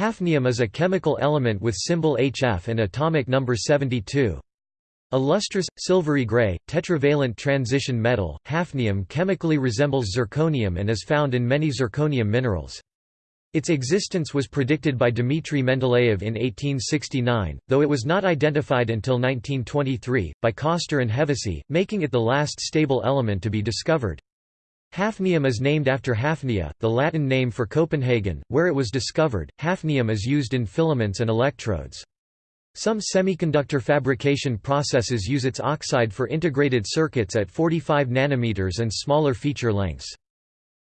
Hafnium is a chemical element with symbol HF and atomic number 72. A lustrous, silvery gray, tetravalent transition metal, hafnium chemically resembles zirconium and is found in many zirconium minerals. Its existence was predicted by Dmitry Mendeleev in 1869, though it was not identified until 1923, by Coster and Hevesy, making it the last stable element to be discovered. Hafnium is named after Hafnia, the Latin name for Copenhagen, where it was discovered. Hafnium is used in filaments and electrodes. Some semiconductor fabrication processes use its oxide for integrated circuits at 45 nanometers and smaller feature lengths.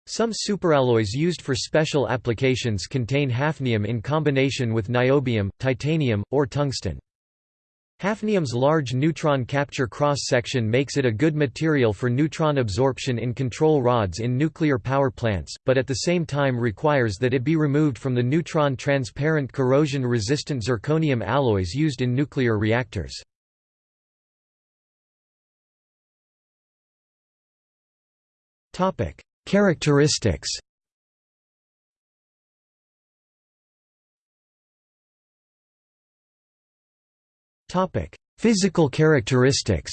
Some superalloys used for special applications contain hafnium in combination with niobium, titanium, or tungsten. Hafnium's large neutron capture cross-section makes it a good material for neutron absorption in control rods in nuclear power plants, but at the same time requires that it be removed from the neutron-transparent corrosion-resistant zirconium alloys used in nuclear reactors. Characteristics Topic: Physical characteristics.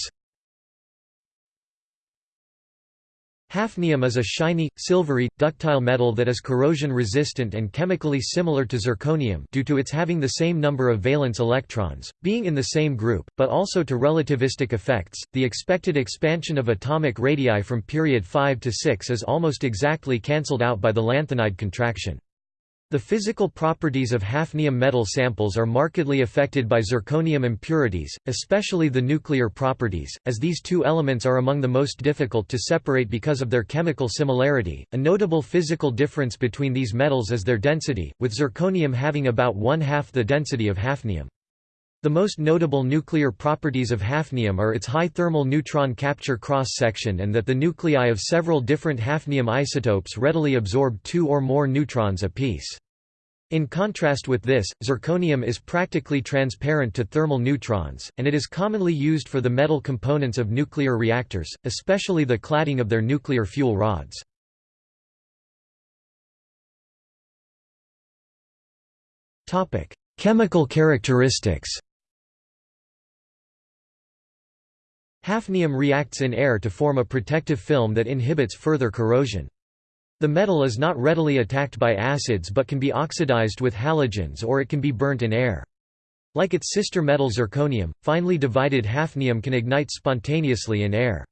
Hafnium is a shiny, silvery, ductile metal that is corrosion-resistant and chemically similar to zirconium due to its having the same number of valence electrons, being in the same group, but also to relativistic effects. The expected expansion of atomic radii from period 5 to 6 is almost exactly cancelled out by the lanthanide contraction. The physical properties of hafnium metal samples are markedly affected by zirconium impurities, especially the nuclear properties, as these two elements are among the most difficult to separate because of their chemical similarity. A notable physical difference between these metals is their density, with zirconium having about one half the density of hafnium. The most notable nuclear properties of hafnium are its high thermal neutron capture cross-section and that the nuclei of several different hafnium isotopes readily absorb two or more neutrons apiece. In contrast with this, zirconium is practically transparent to thermal neutrons, and it is commonly used for the metal components of nuclear reactors, especially the cladding of their nuclear fuel rods. Chemical characteristics Hafnium reacts in air to form a protective film that inhibits further corrosion. The metal is not readily attacked by acids but can be oxidized with halogens or it can be burnt in air. Like its sister metal zirconium, finely divided hafnium can ignite spontaneously in air.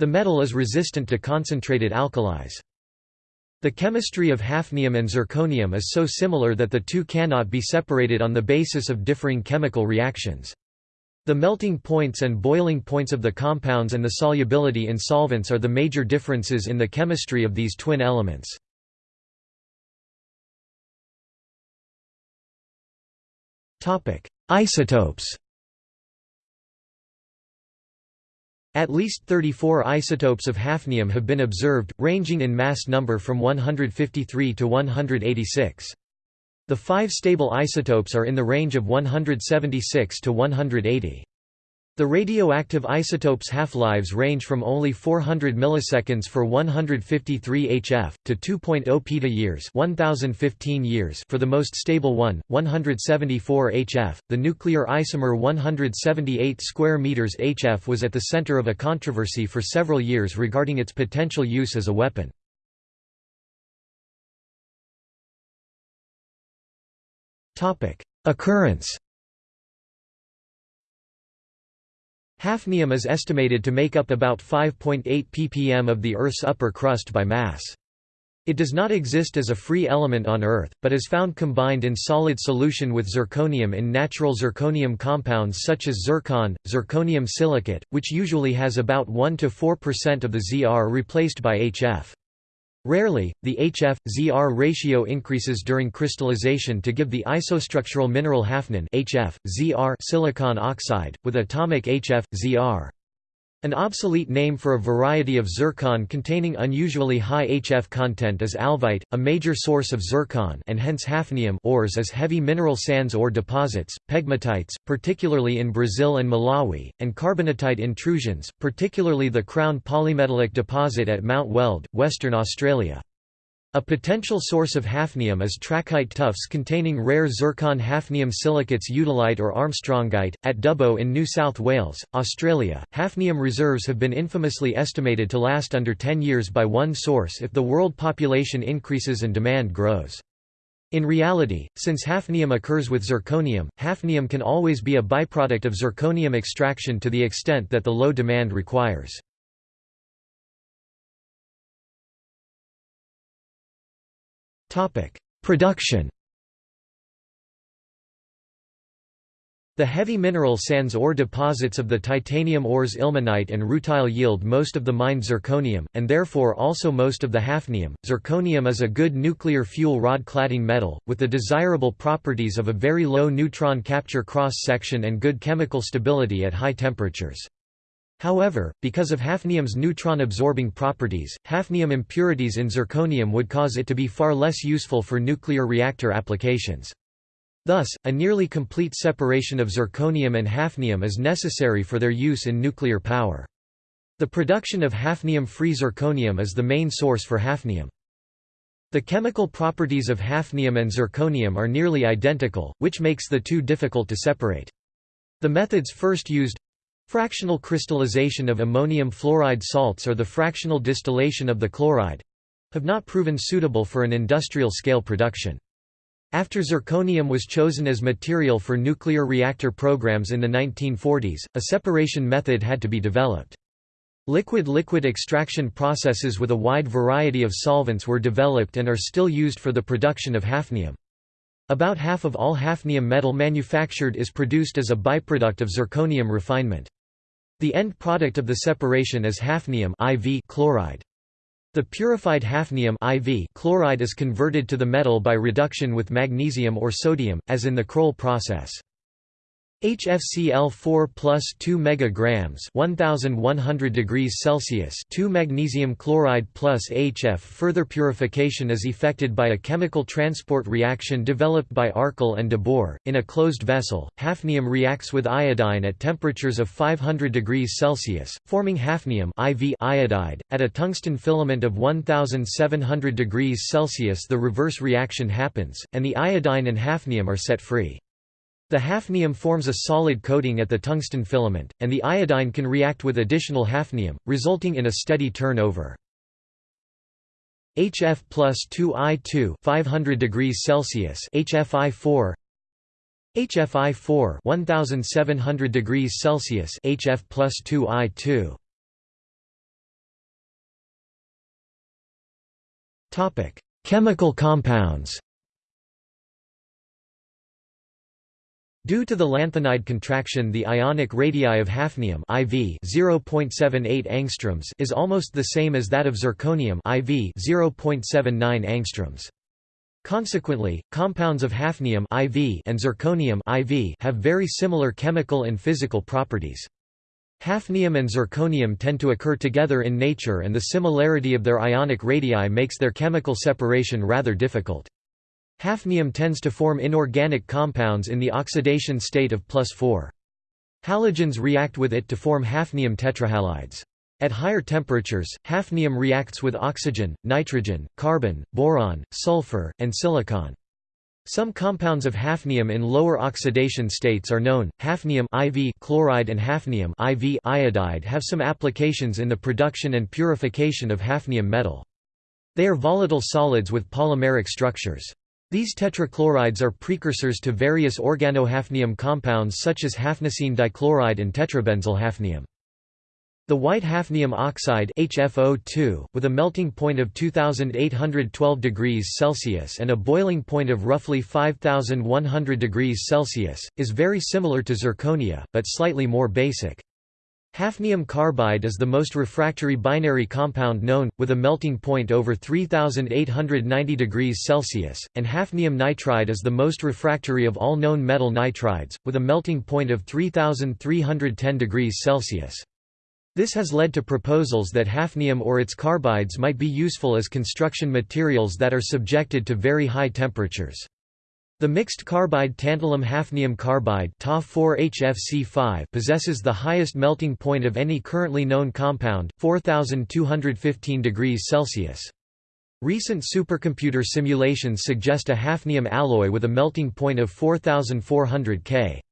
The metal is resistant to concentrated alkalis. The chemistry of hafnium and zirconium is so similar that the two cannot be separated on the basis of differing chemical reactions. The melting points and boiling points of the compounds and the solubility in solvents are the major differences in the chemistry of these twin elements. Isotopes At least 34 isotopes of hafnium have been observed, ranging in mass number from 153 to 186. The five stable isotopes are in the range of 176 to 180. The radioactive isotopes' half-lives range from only 400 milliseconds for 153 HF, to 2.0 peta-years 1015 years for the most stable one, 174 HF. The nuclear isomer 178 square meters HF was at the center of a controversy for several years regarding its potential use as a weapon. Occurrence Hafnium is estimated to make up about 5.8 ppm of the Earth's upper crust by mass. It does not exist as a free element on Earth, but is found combined in solid solution with zirconium in natural zirconium compounds such as zircon, zirconium silicate, which usually has about 1–4% of the ZR replaced by HF. Rarely, the HF-ZR ratio increases during crystallization to give the isostructural mineral hafnium HF, ZR silicon oxide, with atomic HF-ZR. An obsolete name for a variety of zircon containing unusually high HF content is alvite, a major source of zircon and hence hafnium ores as heavy mineral sands ore deposits, pegmatites, particularly in Brazil and Malawi, and carbonatite intrusions, particularly the Crown polymetallic deposit at Mount Weld, Western Australia. A potential source of hafnium is trachyte tuffs containing rare zircon hafnium silicates eudialyte or armstrongite. At Dubbo in New South Wales, Australia, hafnium reserves have been infamously estimated to last under 10 years by one source if the world population increases and demand grows. In reality, since hafnium occurs with zirconium, hafnium can always be a byproduct of zirconium extraction to the extent that the low demand requires. Production The heavy mineral sands ore deposits of the titanium ores ilmenite and rutile yield most of the mined zirconium, and therefore also most of the hafnium. Zirconium is a good nuclear fuel rod cladding metal, with the desirable properties of a very low neutron capture cross-section and good chemical stability at high temperatures. However, because of hafnium's neutron-absorbing properties, hafnium impurities in zirconium would cause it to be far less useful for nuclear reactor applications. Thus, a nearly complete separation of zirconium and hafnium is necessary for their use in nuclear power. The production of hafnium-free zirconium is the main source for hafnium. The chemical properties of hafnium and zirconium are nearly identical, which makes the two difficult to separate. The methods first used Fractional crystallization of ammonium fluoride salts or the fractional distillation of the chloride have not proven suitable for an industrial scale production. After zirconium was chosen as material for nuclear reactor programs in the 1940s, a separation method had to be developed. Liquid-liquid extraction processes with a wide variety of solvents were developed and are still used for the production of hafnium. About half of all hafnium metal manufactured is produced as a byproduct of zirconium refinement. The end product of the separation is hafnium IV chloride. The purified hafnium IV chloride is converted to the metal by reduction with magnesium or sodium, as in the Kroll process. HFCl4 plus 2 megagrams 1100 degrees Celsius 2 magnesium chloride plus HF Further purification is effected by a chemical transport reaction developed by Arkel and de Boer. In a closed vessel, hafnium reacts with iodine at temperatures of 500 degrees Celsius, forming hafnium IV iodide. At a tungsten filament of 1700 degrees Celsius the reverse reaction happens, and the iodine and hafnium are set free. The hafnium forms a solid coating at the tungsten filament, and the iodine can react with additional hafnium, resulting in a steady turnover. HF plus 2I2 500 degrees Celsius. HFI4 HFI4 1700 degrees Celsius. HF plus 2I2 Topic Chemical compounds Due to the lanthanide contraction the ionic radii of hafnium IV 0.78 angstroms is almost the same as that of zirconium IV 0.79 angstroms. Consequently, compounds of hafnium IV and zirconium IV have very similar chemical and physical properties. Hafnium and zirconium tend to occur together in nature and the similarity of their ionic radii makes their chemical separation rather difficult. Hafnium tends to form inorganic compounds in the oxidation state of plus 4. Halogens react with it to form hafnium tetrahalides. At higher temperatures, hafnium reacts with oxygen, nitrogen, carbon, boron, sulfur, and silicon. Some compounds of hafnium in lower oxidation states are known. Hafnium IV chloride and hafnium IV iodide have some applications in the production and purification of hafnium metal. They are volatile solids with polymeric structures. These tetrachlorides are precursors to various organohafnium compounds such as hafniocene dichloride and tetrabenzylhafnium. The white hafnium oxide HFO2, with a melting point of 2812 degrees Celsius and a boiling point of roughly 5100 degrees Celsius, is very similar to zirconia, but slightly more basic. Hafnium carbide is the most refractory binary compound known, with a melting point over 3890 degrees Celsius, and hafnium nitride is the most refractory of all known metal nitrides, with a melting point of 3310 degrees Celsius. This has led to proposals that hafnium or its carbides might be useful as construction materials that are subjected to very high temperatures. The mixed carbide tantalum hafnium carbide Ta4HFC5 possesses the highest melting point of any currently known compound, 4215 degrees Celsius. Recent supercomputer simulations suggest a hafnium alloy with a melting point of 4400 K.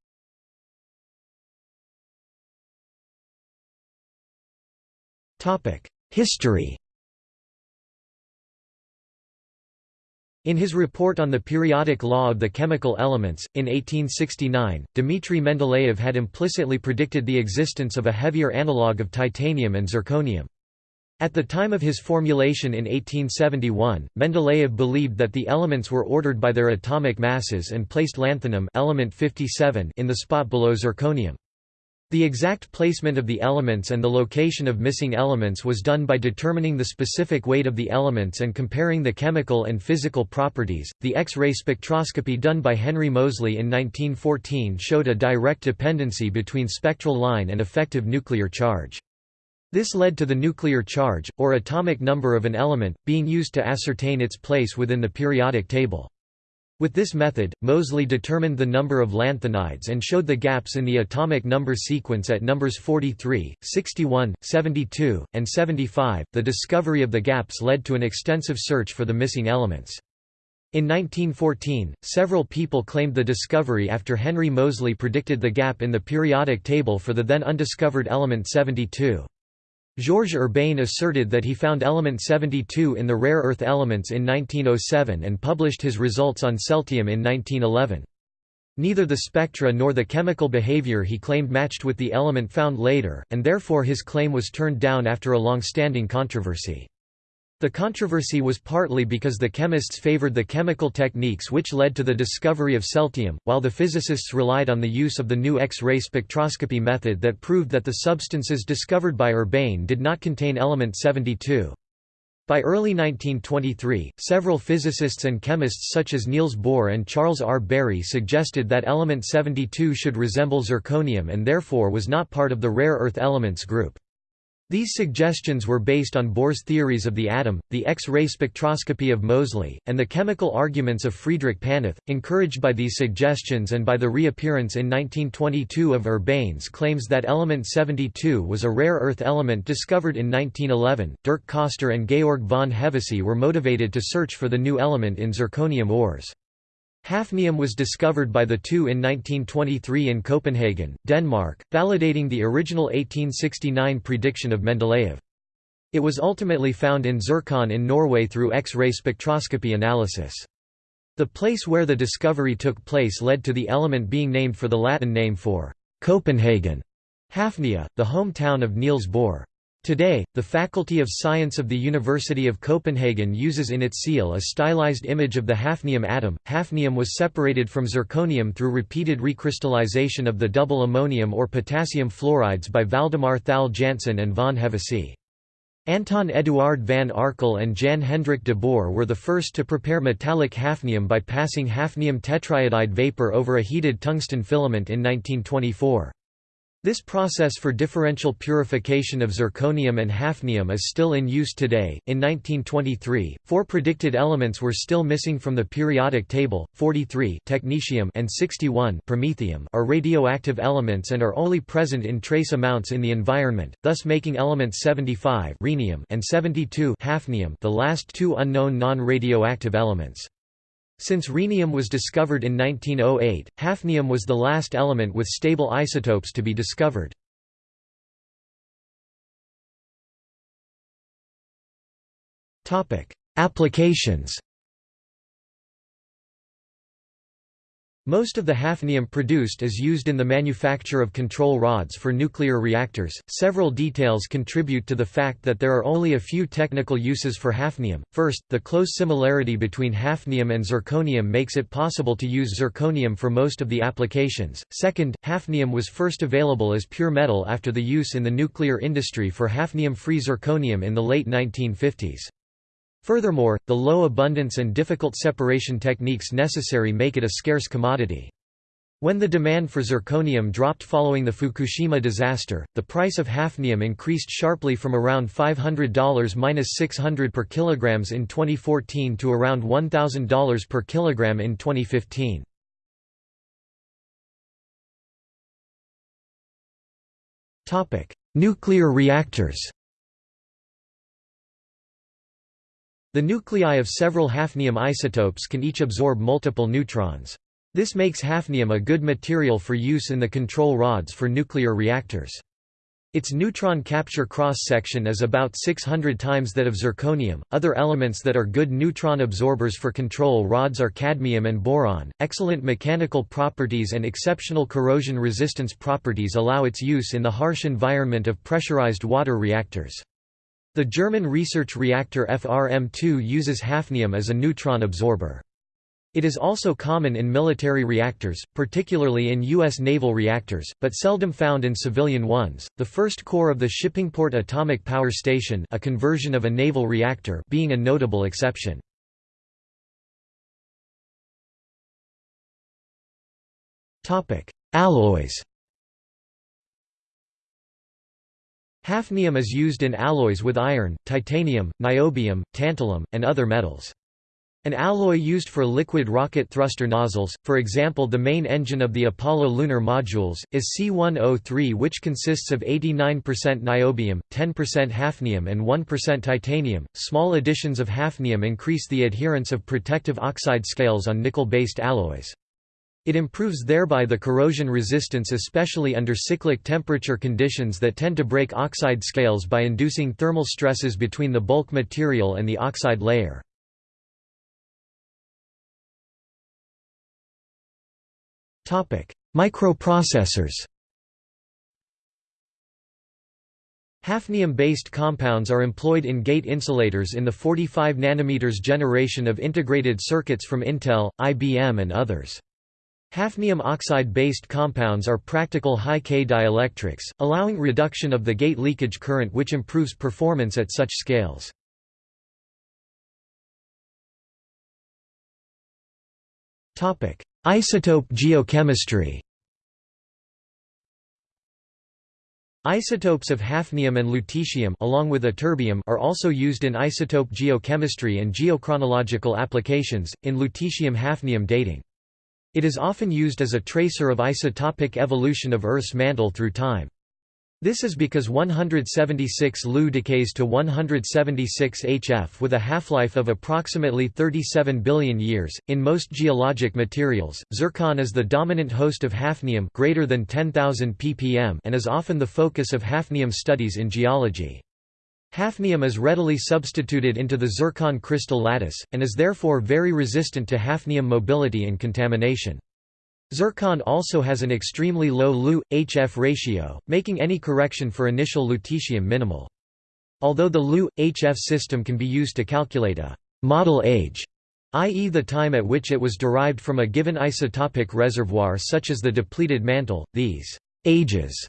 History In his report on the periodic law of the chemical elements, in 1869, Dmitry Mendeleev had implicitly predicted the existence of a heavier analogue of titanium and zirconium. At the time of his formulation in 1871, Mendeleev believed that the elements were ordered by their atomic masses and placed lanthanum element 57 in the spot below zirconium. The exact placement of the elements and the location of missing elements was done by determining the specific weight of the elements and comparing the chemical and physical properties. The X-ray spectroscopy done by Henry Moseley in 1914 showed a direct dependency between spectral line and effective nuclear charge. This led to the nuclear charge, or atomic number of an element, being used to ascertain its place within the periodic table. With this method, Moseley determined the number of lanthanides and showed the gaps in the atomic number sequence at numbers 43, 61, 72, and 75. The discovery of the gaps led to an extensive search for the missing elements. In 1914, several people claimed the discovery after Henry Moseley predicted the gap in the periodic table for the then undiscovered element 72. Georges Urbain asserted that he found element 72 in the rare earth elements in 1907 and published his results on celtium in 1911. Neither the spectra nor the chemical behavior he claimed matched with the element found later, and therefore his claim was turned down after a long-standing controversy. The controversy was partly because the chemists favored the chemical techniques which led to the discovery of celtium, while the physicists relied on the use of the new X-ray spectroscopy method that proved that the substances discovered by Urbain did not contain element 72. By early 1923, several physicists and chemists such as Niels Bohr and Charles R. Bury suggested that element 72 should resemble zirconium and therefore was not part of the rare earth elements group. These suggestions were based on Bohr's theories of the atom, the X-ray spectroscopy of Moseley, and the chemical arguments of Friedrich Paneth. Encouraged by these suggestions and by the reappearance in 1922 of Urbain's claims that element 72 was a rare earth element discovered in 1911, Dirk Coster and Georg von Hevesy were motivated to search for the new element in zirconium ores. Hafnium was discovered by the two in 1923 in Copenhagen, Denmark, validating the original 1869 prediction of Mendeleev. It was ultimately found in zircon in Norway through X-ray spectroscopy analysis. The place where the discovery took place led to the element being named for the Latin name for Copenhagen, Hafnia, the hometown of Niels Bohr. Today, the Faculty of Science of the University of Copenhagen uses in its seal a stylized image of the hafnium atom. Hafnium was separated from zirconium through repeated recrystallization of the double ammonium or potassium fluorides by Valdemar Thal Jantzen and von Hevesy. Anton Eduard van Arkel and Jan Hendrik de Boer were the first to prepare metallic hafnium by passing hafnium tetraiodide vapor over a heated tungsten filament in 1924. This process for differential purification of zirconium and hafnium is still in use today. In 1923, four predicted elements were still missing from the periodic table: 43 technetium and 61 promethium are radioactive elements and are only present in trace amounts in the environment, thus making elements 75 rhenium and 72 hafnium the last two unknown non-radioactive elements. Since rhenium was discovered in 1908, hafnium was the last element with stable isotopes to be discovered. Applications Most of the hafnium produced is used in the manufacture of control rods for nuclear reactors. Several details contribute to the fact that there are only a few technical uses for hafnium. First, the close similarity between hafnium and zirconium makes it possible to use zirconium for most of the applications. Second, hafnium was first available as pure metal after the use in the nuclear industry for hafnium-free zirconium in the late 1950s. Furthermore, the low abundance and difficult separation techniques necessary make it a scarce commodity. When the demand for zirconium dropped following the Fukushima disaster, the price of hafnium increased sharply from around $500–600 per kilograms in 2014 to around $1,000 per kilogram in 2015. Nuclear reactors The nuclei of several hafnium isotopes can each absorb multiple neutrons. This makes hafnium a good material for use in the control rods for nuclear reactors. Its neutron capture cross-section is about 600 times that of zirconium. Other elements that are good neutron absorbers for control rods are cadmium and boron. Excellent mechanical properties and exceptional corrosion resistance properties allow its use in the harsh environment of pressurized water reactors. The German research reactor FRM2 uses hafnium as a neutron absorber. It is also common in military reactors, particularly in U.S. naval reactors, but seldom found in civilian ones. The first core of the Shippingport Atomic Power Station, a conversion of a naval reactor, being a notable exception. Topic: Alloys. Hafnium is used in alloys with iron, titanium, niobium, tantalum, and other metals. An alloy used for liquid rocket thruster nozzles, for example the main engine of the Apollo lunar modules, is C-103 which consists of 89% niobium, 10% hafnium and 1% titanium. Small additions of hafnium increase the adherence of protective oxide scales on nickel-based alloys. It improves thereby the corrosion resistance especially under cyclic temperature conditions that tend to break oxide scales by inducing thermal stresses between the bulk material and the oxide layer. Microprocessors Hafnium-based compounds are employed in gate insulators in the 45 nm generation of integrated circuits from Intel, IBM and others. Hafnium oxide-based compounds are practical high-K dielectrics, allowing reduction of the gate leakage current which improves performance at such scales. Isotope geochemistry Isotopes of hafnium and lutetium along with ytterbium are also used in isotope geochemistry and geochronological applications, in lutetium-hafnium dating. It is often used as a tracer of isotopic evolution of Earth's mantle through time. This is because 176 Lu decays to 176 HF with a half-life of approximately 37 billion years. In most geologic materials, zircon is the dominant host of hafnium greater than 10,000 ppm and is often the focus of hafnium studies in geology. Hafnium is readily substituted into the zircon crystal lattice, and is therefore very resistant to hafnium mobility and contamination. Zircon also has an extremely low Lu-HF ratio, making any correction for initial lutetium minimal. Although the Lu-HF system can be used to calculate a «model age», i.e. the time at which it was derived from a given isotopic reservoir such as the depleted mantle, these «ages»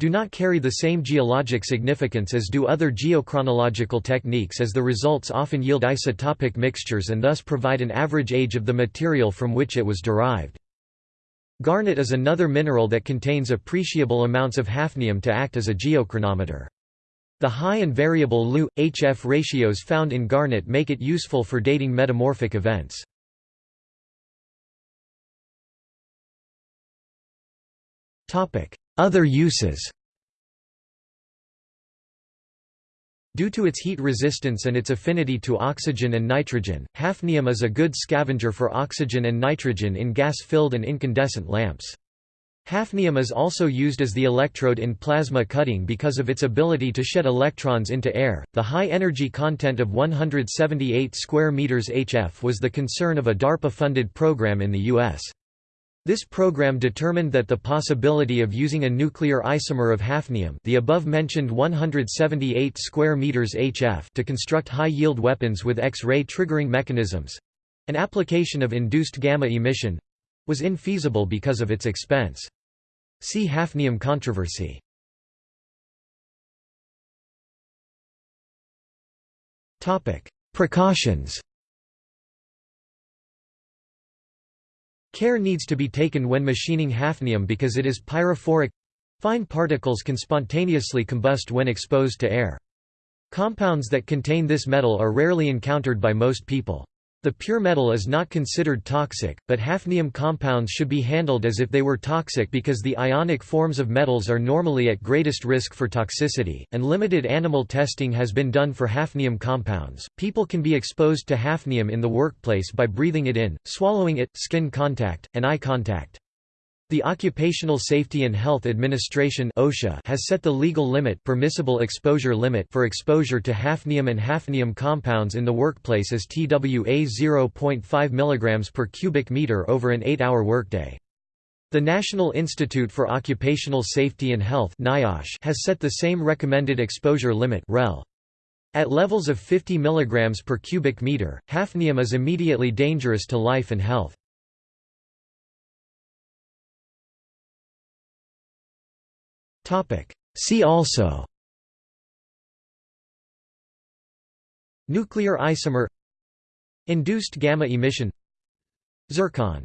do not carry the same geologic significance as do other geochronological techniques as the results often yield isotopic mixtures and thus provide an average age of the material from which it was derived. Garnet is another mineral that contains appreciable amounts of hafnium to act as a geochronometer. The high and variable Lu-HF ratios found in garnet make it useful for dating metamorphic events. Other uses Due to its heat resistance and its affinity to oxygen and nitrogen, hafnium is a good scavenger for oxygen and nitrogen in gas-filled and incandescent lamps. Hafnium is also used as the electrode in plasma cutting because of its ability to shed electrons into air. The high energy content of 178 square meters HF was the concern of a DARPA-funded program in the US. This program determined that the possibility of using a nuclear isomer of hafnium the above-mentioned 178 square meters HF to construct high-yield weapons with X-ray triggering mechanisms—an application of induced gamma emission—was infeasible because of its expense. See hafnium controversy. Topic: Precautions Care needs to be taken when machining hafnium because it is pyrophoric fine particles can spontaneously combust when exposed to air. Compounds that contain this metal are rarely encountered by most people. The pure metal is not considered toxic, but hafnium compounds should be handled as if they were toxic because the ionic forms of metals are normally at greatest risk for toxicity, and limited animal testing has been done for hafnium compounds. People can be exposed to hafnium in the workplace by breathing it in, swallowing it, skin contact, and eye contact. The Occupational Safety and Health Administration (OSHA) has set the legal limit, permissible exposure limit for exposure to hafnium and hafnium compounds in the workplace as TWA 0.5 mg per cubic meter over an 8-hour workday. The National Institute for Occupational Safety and Health (NIOSH) has set the same recommended exposure limit (REL). At levels of 50 mg per cubic meter, hafnium is immediately dangerous to life and health. See also. Nuclear isomer. Induced gamma emission. Zircon